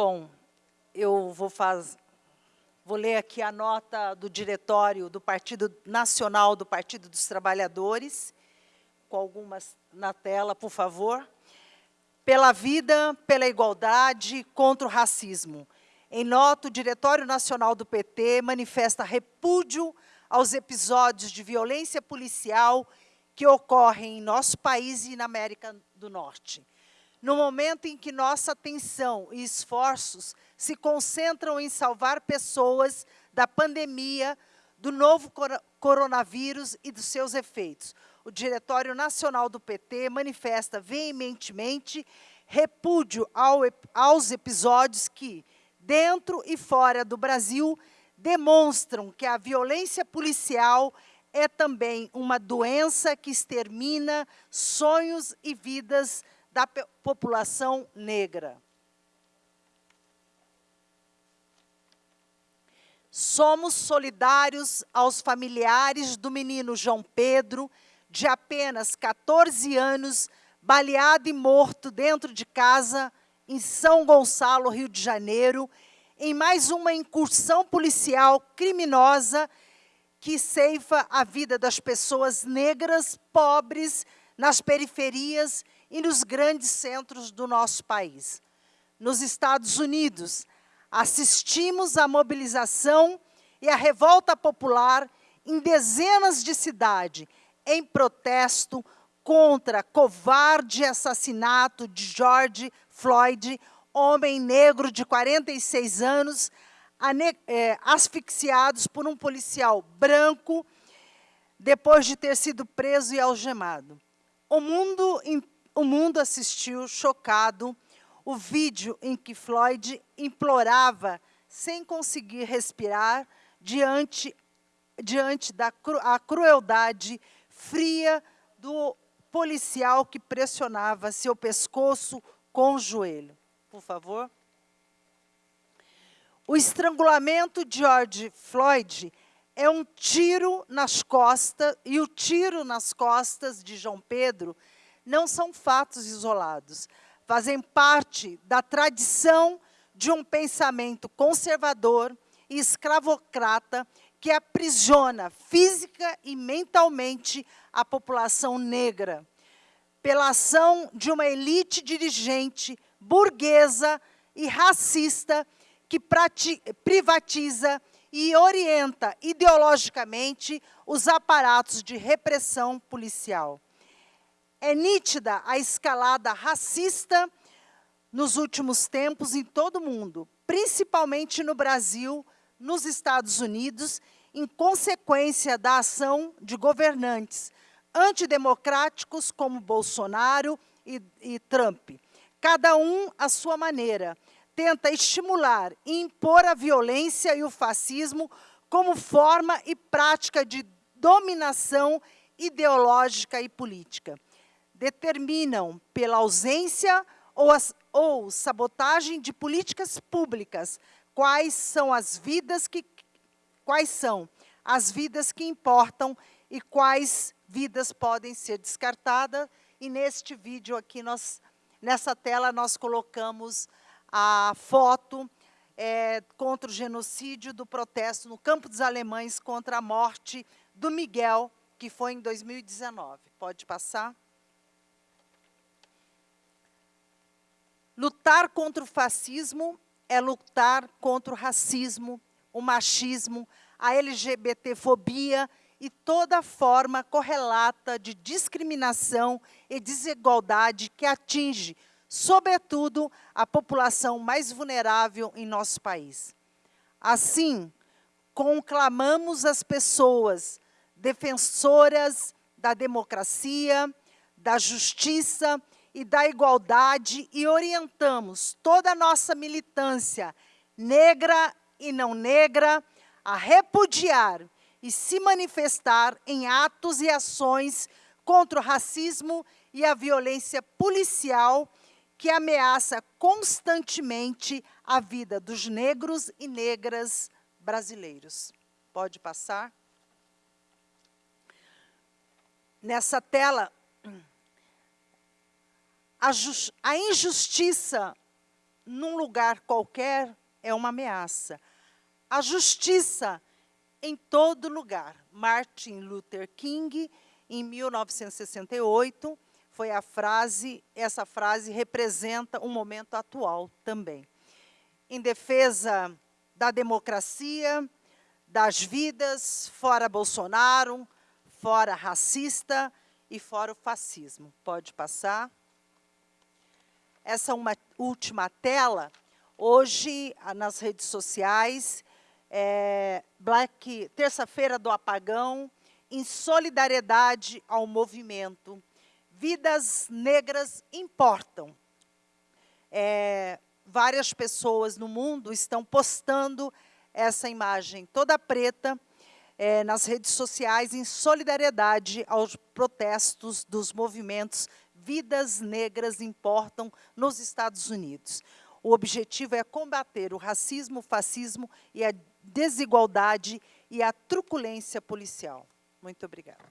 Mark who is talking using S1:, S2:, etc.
S1: Bom, eu vou, faz, vou ler aqui a nota do diretório do Partido Nacional do Partido dos Trabalhadores, com algumas na tela, por favor. Pela vida, pela igualdade, contra o racismo. Em nota, o Diretório Nacional do PT manifesta repúdio aos episódios de violência policial que ocorrem em nosso país e na América do Norte. No momento em que nossa atenção e esforços se concentram em salvar pessoas da pandemia, do novo coronavírus e dos seus efeitos, o Diretório Nacional do PT manifesta veementemente repúdio ao, aos episódios que, dentro e fora do Brasil, demonstram que a violência policial é também uma doença que extermina sonhos e vidas da população negra. Somos solidários aos familiares do menino João Pedro, de apenas 14 anos, baleado e morto dentro de casa, em São Gonçalo, Rio de Janeiro, em mais uma incursão policial criminosa que ceifa a vida das pessoas negras, pobres, nas periferias e nos grandes centros do nosso país. Nos Estados Unidos, assistimos à mobilização e à revolta popular em dezenas de cidades, em protesto contra covarde assassinato de George Floyd, homem negro de 46 anos, é, asfixiados por um policial branco, depois de ter sido preso e algemado. O mundo, o mundo assistiu, chocado, o vídeo em que Floyd implorava, sem conseguir respirar, diante, diante da cru, a crueldade fria do policial que pressionava seu pescoço com o joelho. Por favor. O estrangulamento de George Floyd é um tiro nas costas, e o tiro nas costas de João Pedro não são fatos isolados, fazem parte da tradição de um pensamento conservador e escravocrata que aprisiona física e mentalmente a população negra, pela ação de uma elite dirigente burguesa e racista que privatiza e orienta ideologicamente os aparatos de repressão policial. É nítida a escalada racista nos últimos tempos em todo o mundo, principalmente no Brasil, nos Estados Unidos, em consequência da ação de governantes antidemocráticos como Bolsonaro e, e Trump. Cada um à sua maneira, tenta estimular e impor a violência e o fascismo como forma e prática de dominação ideológica e política. Determinam pela ausência ou, as, ou sabotagem de políticas públicas quais são as vidas que quais são as vidas que importam e quais vidas podem ser descartadas. E neste vídeo aqui, nós, nessa tela, nós colocamos a foto é, contra o genocídio do protesto no Campo dos Alemães contra a morte do Miguel, que foi em 2019. Pode passar? Lutar contra o fascismo é lutar contra o racismo, o machismo, a LGBTfobia e toda forma correlata de discriminação e desigualdade que atinge, sobretudo, a população mais vulnerável em nosso país. Assim, conclamamos as pessoas defensoras da democracia, da justiça e da igualdade e orientamos toda a nossa militância, negra e não negra, a repudiar e se manifestar em atos e ações contra o racismo e a violência policial que ameaça constantemente a vida dos negros e negras brasileiros. Pode passar? Nessa tela, a, injustiça num lugar qualquer é uma ameaça. A justiça em todo lugar. Martin Luther King, em 1968, foi a frase, essa frase representa um momento atual também. Em defesa da democracia, das vidas, fora Bolsonaro, fora racista e fora o fascismo. Pode passar. Essa uma última tela. Hoje, nas redes sociais, é, Black, terça-feira do apagão, em solidariedade ao movimento. Vidas negras importam. É, várias pessoas no mundo estão postando essa imagem toda preta é, nas redes sociais em solidariedade aos protestos dos movimentos Vidas Negras Importam nos Estados Unidos. O objetivo é combater o racismo, o fascismo e a desigualdade e a truculência policial. Muito obrigada.